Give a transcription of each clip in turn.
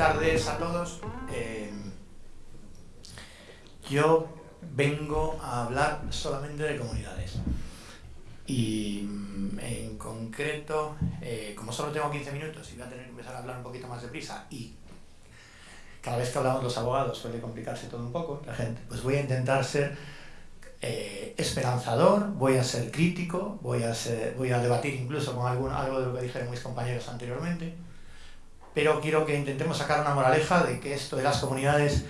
tardes a todos. Eh, yo vengo a hablar solamente de comunidades. Y mm, en concreto, eh, como solo tengo 15 minutos y voy a tener que empezar a hablar un poquito más deprisa y cada vez que hablamos los abogados suele complicarse todo un poco, la gente, pues voy a intentar ser eh, esperanzador, voy a ser crítico, voy a, voy a debatir incluso con algún, algo de lo que dijeron mis compañeros anteriormente, pero quiero que intentemos sacar una moraleja de que esto de las comunidades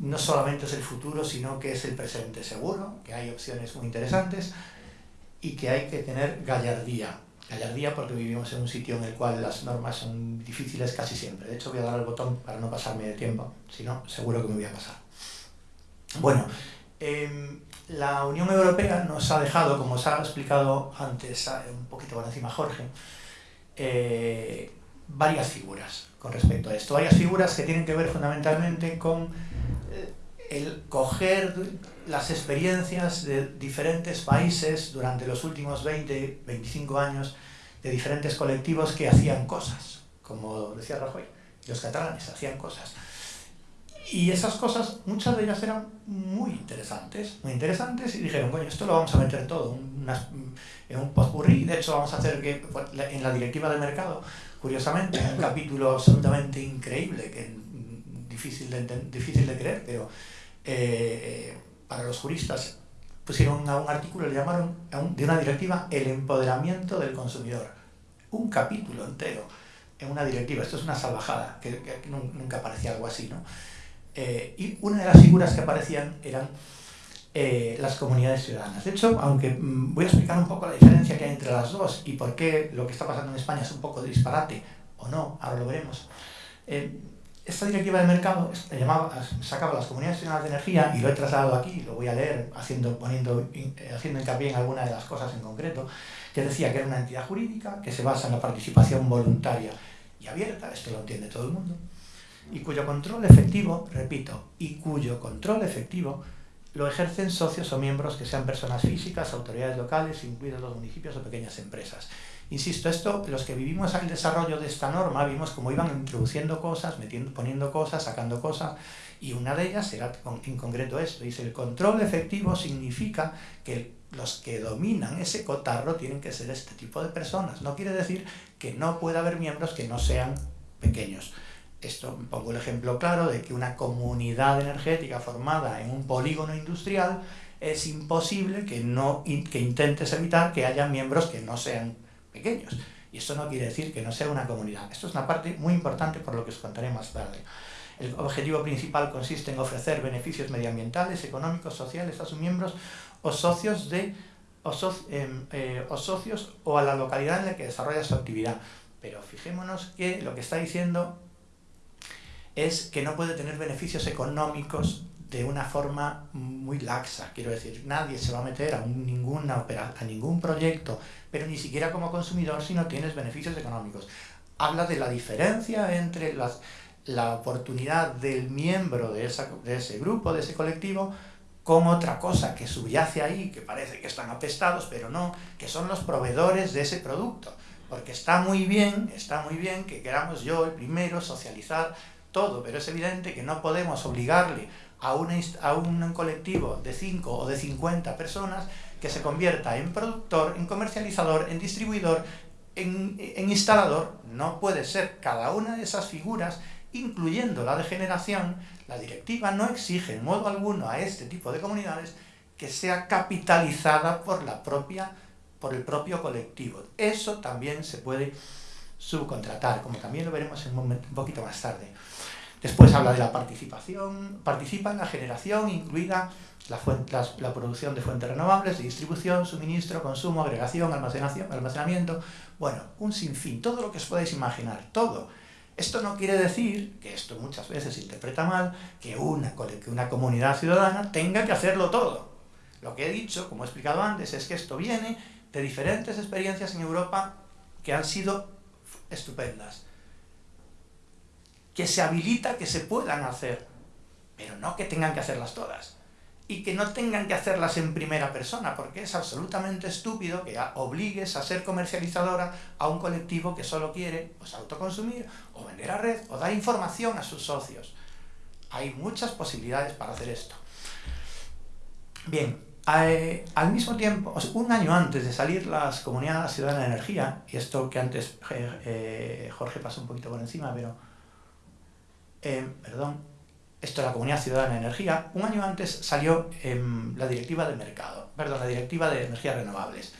no solamente es el futuro, sino que es el presente seguro, que hay opciones muy interesantes y que hay que tener gallardía. Gallardía porque vivimos en un sitio en el cual las normas son difíciles casi siempre. De hecho voy a dar el botón para no pasarme de tiempo, si no, seguro que me voy a pasar. Bueno, em, la Unión Europea nos ha dejado, como os ha explicado antes un poquito por encima Jorge, eh, varias figuras con respecto a esto. Varias figuras que tienen que ver fundamentalmente con eh, el coger las experiencias de diferentes países durante los últimos 20, 25 años, de diferentes colectivos que hacían cosas, como decía Rajoy, los catalanes hacían cosas. Y esas cosas, muchas de ellas eran muy interesantes, muy interesantes, y dijeron, bueno, esto lo vamos a meter todo en un potpourri, de hecho vamos a hacer que en la directiva del mercado curiosamente, un capítulo absolutamente increíble, que difícil de, difícil de creer, pero eh, para los juristas pusieron a un artículo, le llamaron de una directiva el empoderamiento del consumidor. Un capítulo entero en una directiva. Esto es una salvajada, que, nunca aparecía algo así, ¿no? Eh, y una de las figuras que aparecían eran eh, las comunidades ciudadanas. De hecho, aunque mm, voy a explicar un poco la diferencia que hay entre las dos y por qué lo que está pasando en España es un poco disparate, o no, ahora lo veremos. Eh, esta directiva de mercado llamaba, sacaba las comunidades ciudadanas de energía y lo he trasladado aquí, lo voy a leer haciendo, poniendo, eh, haciendo hincapié en alguna de las cosas en concreto, que decía que era una entidad jurídica que se basa en la participación voluntaria y abierta, esto lo entiende todo el mundo, y cuyo control efectivo, repito, y cuyo control efectivo lo ejercen socios o miembros que sean personas físicas, autoridades locales, incluidos los municipios o pequeñas empresas. Insisto, esto, los que vivimos el desarrollo de esta norma, vimos cómo iban introduciendo cosas, metiendo, poniendo cosas, sacando cosas, y una de ellas era en concreto esto. Dice, el control efectivo significa que los que dominan ese cotarro tienen que ser este tipo de personas. No quiere decir que no pueda haber miembros que no sean pequeños. Esto pongo el ejemplo claro de que una comunidad energética formada en un polígono industrial es imposible que, no, que intentes evitar que haya miembros que no sean pequeños. Y esto no quiere decir que no sea una comunidad. Esto es una parte muy importante por lo que os contaré más tarde. El objetivo principal consiste en ofrecer beneficios medioambientales, económicos, sociales a sus miembros o socios, de, o, em, eh, o socios o a la localidad en la que desarrolla su actividad. Pero fijémonos que lo que está diciendo es que no puede tener beneficios económicos de una forma muy laxa. Quiero decir, nadie se va a meter a, ninguna a ningún proyecto, pero ni siquiera como consumidor si no tienes beneficios económicos. Habla de la diferencia entre las, la oportunidad del miembro de, de ese grupo, de ese colectivo, con otra cosa que subyace ahí, que parece que están apestados, pero no, que son los proveedores de ese producto. Porque está muy bien, está muy bien que queramos yo el primero socializar todo, pero es evidente que no podemos obligarle a, a un colectivo de 5 o de 50 personas que se convierta en productor, en comercializador, en distribuidor, en, en instalador. No puede ser cada una de esas figuras, incluyendo la de generación, la directiva no exige en modo alguno a este tipo de comunidades que sea capitalizada por, la propia, por el propio colectivo. Eso también se puede subcontratar, como también lo veremos un, poquito más tarde. Después habla de la participación, participa en la generación, incluida la, producción de fuentes renovables, distribución, suministro, consumo, agregación, almacenación, almacenamiento, bueno, un sinfín, todo lo que os podáis imaginar, todo. Esto no quiere decir, que esto muchas veces se interpreta mal, que una, que una comunidad ciudadana tenga que hacerlo todo. Lo que he dicho, como he explicado antes, es que esto viene de diferentes experiencias en Europa que han sido estupendas que se habilita que se puedan hacer, pero no que tengan que hacerlas todas. y que no tengan que hacerlas en primera persona, porque es absolutamente estúpido que obligues a ser comercializadora a un colectivo que solo quiere pues, autoconsumir o vender a red o dar información a sus socios. Hay muchas posibilidades para hacer esto. Bien, eh, al mismo tiempo, un año antes de salir las comunidades ciudadanas de energía, y esto que antes eh, eh, Jorge pasó un poquito por encima, pero, perdón, esto es la Comunidad Ciudadana de Energía, un año antes salió la directiva de mercado, perdón, la directiva de energías renovables,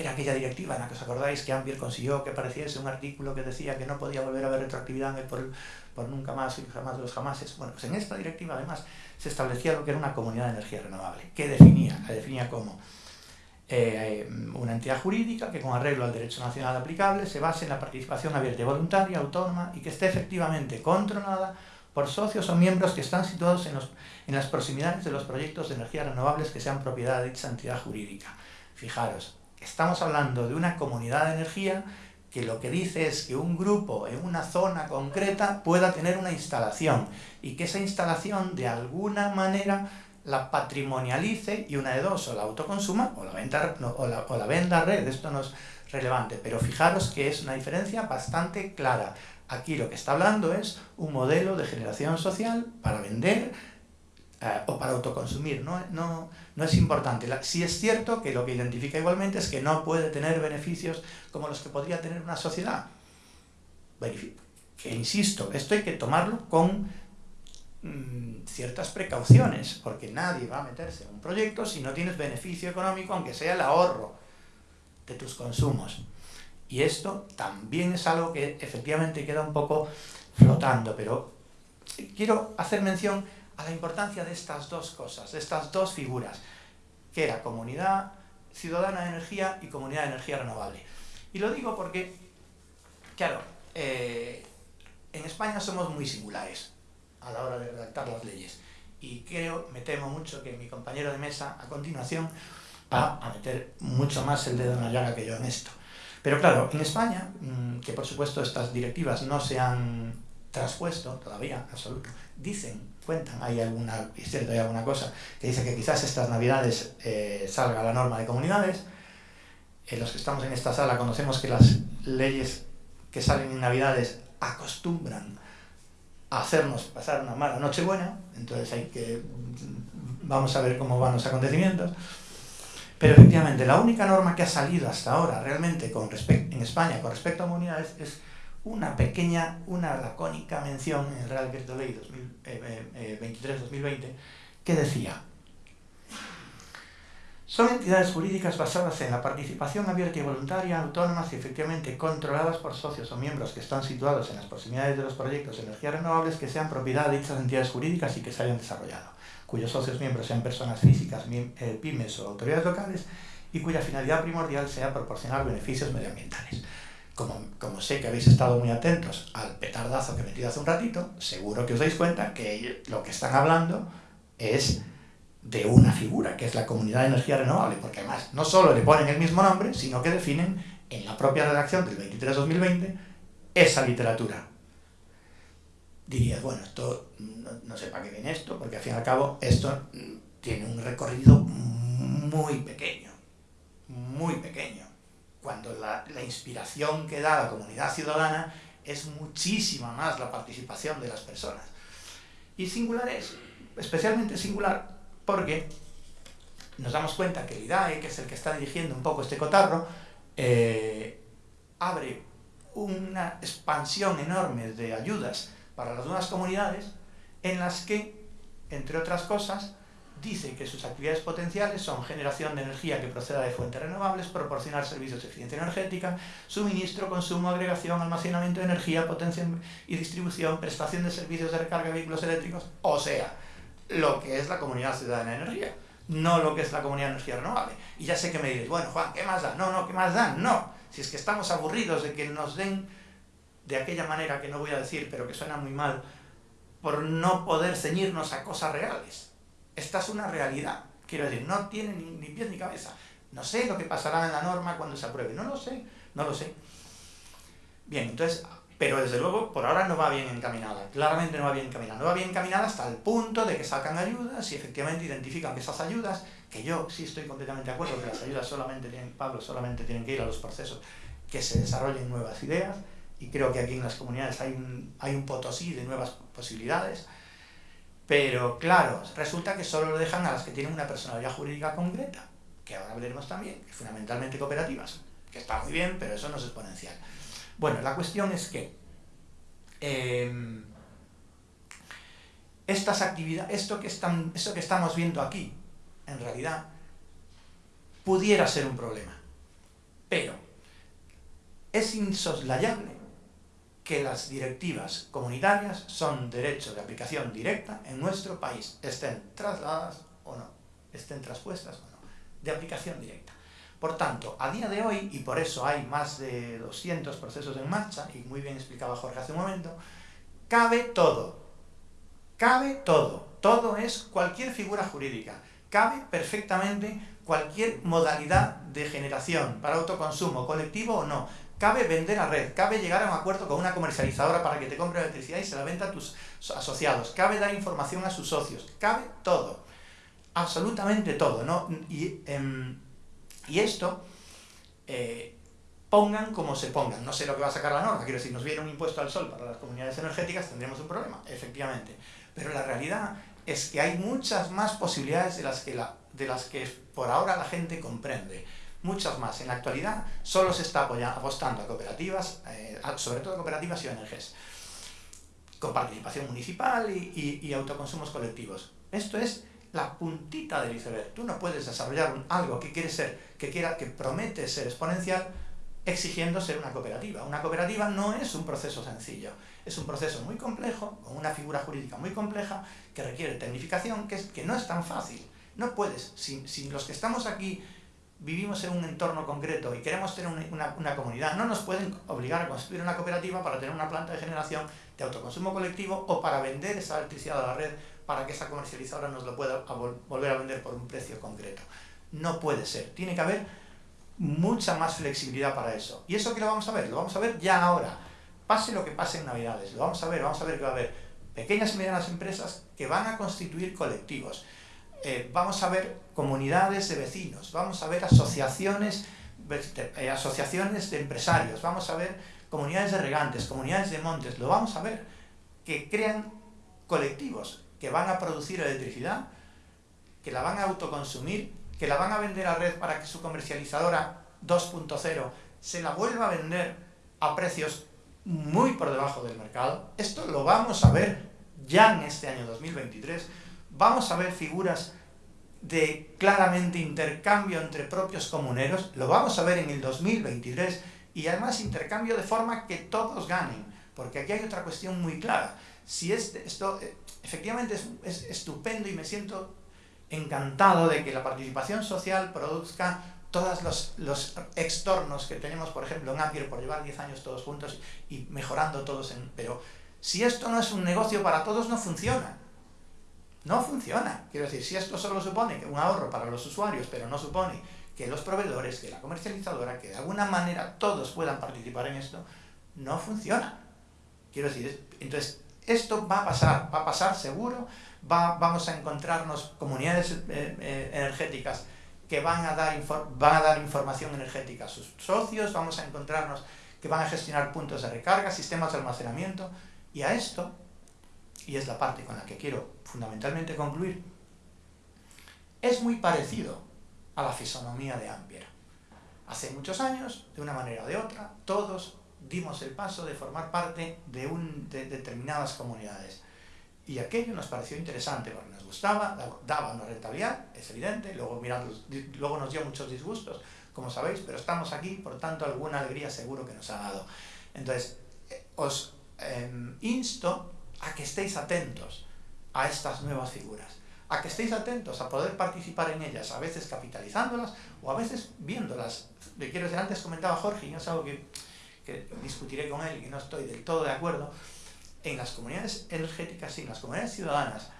era aquella directiva en la que os acordáis que Ambier consiguió que pareciese un artículo que decía que no podía volver a haber retroactividad por, por nunca más y jamás de los jamases. Bueno, pues en esta directiva además se establecía lo que era una comunidad de energía renovable. ¿Qué definía? La definía como eh, una entidad jurídica que con arreglo al derecho nacional aplicable se base en la participación abierta y voluntaria, autónoma y que esté efectivamente controlada por socios o miembros que están situados en, los, en las proximidades de los proyectos de energías renovables que sean propiedad de dicha entidad jurídica. Fijaros, estamos hablando de una comunidad de energía que lo que dice es que un grupo en una zona concreta pueda tener una instalación y que esa instalación de alguna manera la patrimonialice y una de dos, o la autoconsuma o la, venta, o venda red, esto no es relevante, pero fijaros que es una diferencia bastante clara. Aquí lo que está hablando es un modelo de generación social para vender eh, o para autoconsumir, no, no, no es importante. sí es cierto que lo que identifica igualmente es que no puede tener beneficios como los que podría tener una sociedad. Que insisto, esto hay que tomarlo con mm, ciertas precauciones, porque nadie va a meterse en un proyecto si no tienes beneficio económico, aunque sea el ahorro de tus consumos. Y esto también es algo que efectivamente queda un poco flotando, pero quiero hacer mención a la importancia de estas dos cosas, de estas dos figuras, que era comunidad ciudadana de energía y comunidad de energía renovable. Y lo digo porque, claro, eh, en España somos muy singulares a la hora de redactar las leyes. Y creo, me temo mucho que mi compañero de mesa a continuación va a meter mucho más el dedo en la llaga que yo en esto. Pero claro, en España, mm, que por supuesto estas directivas no se han traspuesto todavía, absoluto, dicen cuentan, hay alguna, es cierto, hay alguna cosa que dice que quizás estas navidades eh, salga la norma de comunidades. Eh, los que estamos en esta sala conocemos que las leyes que salen en navidades acostumbran a hacernos pasar una mala noche buena, entonces hay que, vamos a ver cómo van los acontecimientos. Pero efectivamente, la única norma que ha salido hasta ahora realmente con en España con respecto a comunidades es una pequeña, una lacónica mención en el Real Decreto Ley 23-2020 eh, eh, que decía son entidades jurídicas basadas en la participación abierta y voluntaria, autónomas y efectivamente controladas por socios o miembros que están situados en las proximidades de los proyectos de energías renovables que sean propiedad de dichas entidades jurídicas y que se hayan desarrollado, cuyos socios miembros sean personas físicas, eh, pymes o autoridades locales y cuya finalidad primordial sea proporcionar beneficios medioambientales como, sé que habéis estado muy atentos al petardazo que he metido hace un ratito, seguro que os dais cuenta que lo que están hablando es de una figura, que es la Comunidad de Energía Renovable, porque además no solo le ponen el mismo nombre, sino que definen en la propia redacción del 23-2020 esa literatura. Dirías, bueno, esto no, no sé para qué viene esto, porque al fin y al cabo esto tiene un recorrido muy pequeño, muy pequeño cuando la, inspiración que da la comunidad ciudadana es muchísima más la participación de las personas. Y singular es, especialmente singular, porque nos damos cuenta que el IDAE, que es el que está dirigiendo un poco este cotarro, eh, abre una expansión enorme de ayudas para las nuevas comunidades en las que, entre otras cosas, dice que sus actividades potenciales son generación de energía que proceda de fuentes renovables, proporcionar servicios de eficiencia energética, suministro, consumo, agregación, almacenamiento de energía, potencia y distribución, prestación de servicios de recarga de vehículos eléctricos, o sea, lo que es la comunidad ciudadana de energía, no lo que es la comunidad de energía renovable. Y ya sé que me diréis, bueno, Juan, ¿qué más dan? No, no, ¿qué más dan? No. Si es que estamos aburridos de que nos den de aquella manera que no voy a decir, pero que suena muy mal, por no poder ceñirnos a cosas reales esta es una realidad. Quiero decir, no tiene ni, pies ni cabeza. No sé lo que pasará en la norma cuando se apruebe. No lo sé, no lo sé. Bien, entonces, pero desde luego por ahora no va bien encaminada, claramente no va bien encaminada, no va bien encaminada hasta el punto de que sacan ayudas y efectivamente identifican que esas ayudas, que yo sí estoy completamente de acuerdo que las ayudas solamente tienen, Pablo, solamente tienen que ir a los procesos que se desarrollen nuevas ideas, y creo que aquí en las comunidades hay un, hay un potosí de nuevas posibilidades, pero claro, resulta que solo lo dejan a las que tienen una personalidad jurídica concreta, que ahora veremos también, que fundamentalmente cooperativas, que está muy bien, pero eso no es exponencial. Bueno, la cuestión es que em, estas actividades, esto que, están, esto que estamos viendo aquí, en realidad, pudiera ser un problema. Pero es insoslayable que las directivas comunitarias son derecho de aplicación directa en nuestro país, estén trasladadas o no, estén traspuestas o no, de aplicación directa. Por tanto, a día de hoy, y por eso hay más de 200 procesos en marcha, y muy bien explicaba Jorge hace un momento, cabe todo. Cabe todo. Todo es cualquier figura jurídica. Cabe perfectamente cualquier modalidad de generación para autoconsumo, colectivo o no. Cabe vender a red, cabe llegar a un acuerdo con una comercializadora para que te compre electricidad y se la venda a tus asociados, cabe dar información a sus socios, cabe todo. Absolutamente todo, ¿no? Y, em, y esto, eh, pongan como se pongan. No sé lo que va a sacar la norma, quiero decir, nos viene un impuesto al sol para las comunidades energéticas, tendremos un problema, efectivamente. Pero la realidad es que hay muchas más posibilidades de las que, de las que por ahora la gente comprende. Muchas más. En la actualidad solo se está apostando a cooperativas, eh, sobre todo cooperativas y ONGs, con participación municipal y, y autoconsumos colectivos. Esto es la puntita del iceberg. Tú no puedes desarrollar algo que quiere ser, que quiera, que promete ser exponencial exigiendo ser una cooperativa. Una cooperativa no es un proceso sencillo, es un proceso muy complejo, con una figura jurídica muy compleja, que requiere tecnificación, que, es, que no es tan fácil. No puedes, si, si los que estamos aquí vivimos en un entorno concreto y queremos tener una, una, comunidad, no nos pueden obligar a construir una cooperativa para tener una planta de generación de autoconsumo colectivo o para vender esa electricidad a la red para que esa comercializadora nos lo pueda volver a vender por un precio concreto. No puede ser. Tiene que haber mucha más flexibilidad para eso. ¿Y eso qué lo vamos a ver? Lo vamos a ver ya ahora. Pase lo que pase en Navidades. Lo vamos a ver. Vamos a ver que va a haber pequeñas y medianas empresas que van a constituir colectivos. Eh, vamos a ver comunidades de vecinos. Vamos a ver asociaciones, eh, asociaciones de empresarios. Vamos a ver comunidades de regantes, comunidades de montes. Lo vamos a ver que crean colectivos que van a producir electricidad, que la van a autoconsumir, que la van a vender a red para que su comercializadora 2.0 se la vuelva a vender a precios muy por debajo del mercado. Esto lo vamos a ver ya en este año 2023. Vamos a ver figuras de claramente intercambio entre propios comuneros, lo vamos a ver en el 2023 y además intercambio de forma que todos ganen, porque aquí hay otra cuestión muy clara. Si este, esto, eh, efectivamente es, estupendo y me siento encantado de que la participación social produzca todos los, los extornos que tenemos, por ejemplo, en Ampier por llevar 10 años todos juntos y mejorando todos en... Pero si esto no es un negocio para todos, no funciona. No funciona. Quiero decir, si esto solo supone un ahorro para los usuarios, pero no supone que los proveedores, que la comercializadora, que de alguna manera todos puedan participar en esto, no funciona. Quiero decir, entonces esto va a pasar, va a pasar seguro, va, vamos a encontrarnos comunidades eh, eh, energéticas que van a, dar van a dar información energética a sus socios, vamos a encontrarnos que van a gestionar puntos de recarga, sistemas de almacenamiento, y a esto, y es la parte con la que quiero fundamentalmente concluir, es muy parecido a la fisonomía de Ampere. Hace muchos años, de una manera o de otra, todos dimos el paso de formar parte de, un, de determinadas comunidades. Y aquello nos pareció interesante porque nos gustaba, daba una rentabilidad, es evidente, luego, luego nos dio muchos disgustos, como sabéis, pero estamos aquí, por tanto alguna alegría seguro que nos ha dado. Entonces, eh, os em, insto a que estéis atentos a estas nuevas figuras, a que estéis atentos a poder participar en ellas, a veces capitalizándolas o a veces viéndolas. Quiero decir, antes comentaba Jorge, y no es algo que que discutiré con él y no estoy del todo de acuerdo, en las comunidades energéticas y en las comunidades ciudadanas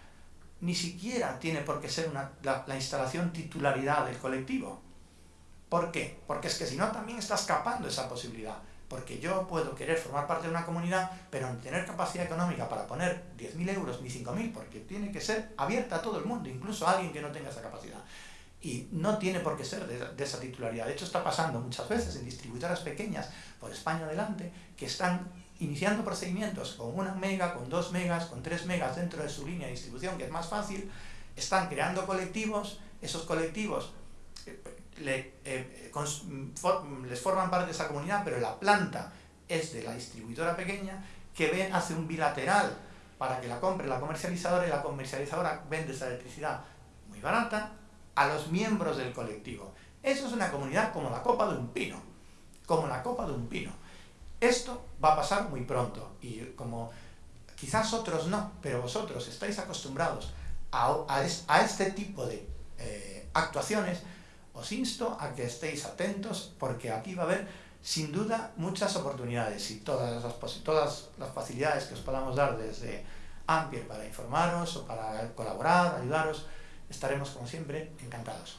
ni siquiera tiene por qué ser una, la, instalación titularidad del colectivo. ¿Por qué? Porque es que si no también está escapando esa posibilidad. Porque yo puedo querer formar parte de una comunidad, pero tener capacidad económica para poner 10.000 euros ni 5.000, porque tiene que ser abierta a todo el mundo, incluso a alguien que no tenga esa capacidad. Y no tiene por qué ser de, esa titularidad. De hecho, está pasando muchas veces en distribuidoras pequeñas por España adelante que están iniciando procedimientos con una mega, con dos megas, con tres megas dentro de su línea de distribución, que es más fácil, están creando colectivos, esos colectivos le, eh, les forman parte de esa comunidad, pero la planta es de la distribuidora pequeña que ven, hace un bilateral para que la compre la comercializadora y la comercializadora vende esa electricidad muy barata a los miembros del colectivo. Eso es una comunidad como la copa de un pino, como la copa de un pino. Esto va a pasar muy pronto y como quizás otros no, pero vosotros estáis acostumbrados a, este tipo de eh, actuaciones, os insto a que estéis atentos porque aquí va a haber sin duda muchas oportunidades y todas las, todas las facilidades que os podamos dar desde Ampier para informaros o para colaborar, ayudaros, estaremos como siempre encantados.